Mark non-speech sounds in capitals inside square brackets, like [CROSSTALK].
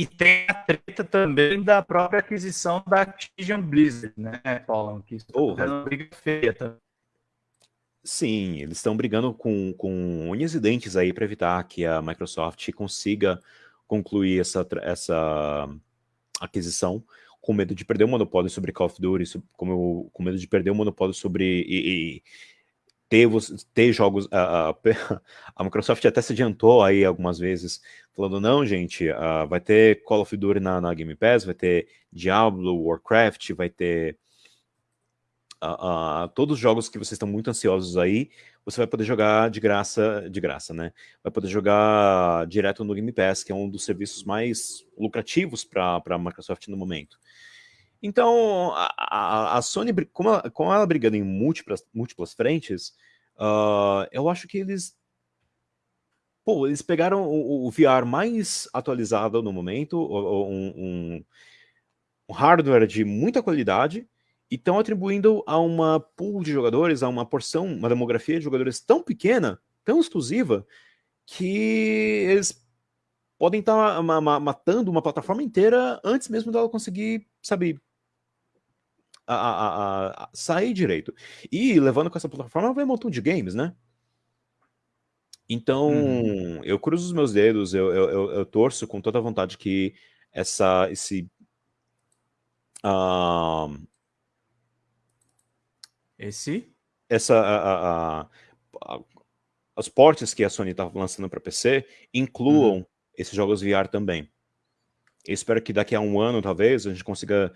E tem a treta também da própria aquisição da Activision Blizzard, né, Paulo? Que é uma briga feia também. Sim, eles estão brigando com, com unhas e dentes aí para evitar que a Microsoft consiga concluir essa, essa aquisição com medo de perder o monopólio sobre Call of Duty, com, com medo de perder o monopólio sobre e, e ter, ter jogos... A, a, [LAUGHS] a, Microsoft até se adiantou aí algumas vezes, falando, não, gente, uh, vai ter Call of Duty na, na Game Pass, vai ter Diablo, Warcraft, vai ter uh, uh, todos os jogos que vocês estão muito ansiosos aí, você vai poder jogar de graça, de graça, né? Vai poder jogar direto no Game Pass, que é um dos serviços mais lucrativos para a Microsoft no momento. Então, a, a Sony, como ela, como ela brigando em múltiplas, múltiplas frentes, uh, eu acho que eles... Pô, eles pegaram o, o VR mais atualizado no momento, um, um, um hardware de muita qualidade, e estão atribuindo a uma pool de jogadores, a uma porção, uma demografia de jogadores tão pequena, tão exclusiva, que eles podem estar tá matando uma plataforma inteira antes mesmo dela conseguir, sabe, a, a, a, sair direito. E levando com essa plataforma vai um montão de games, né? Então, uhum. eu cruzo os meus dedos, eu, eu, eu, eu, torço com toda a vontade que essa, esse... Uh, esse? Essa, a, a, a, os portes que a Sony está lançando para PC incluam uhum. esses jogos VR também. Eu espero que daqui a um ano, talvez, a gente consiga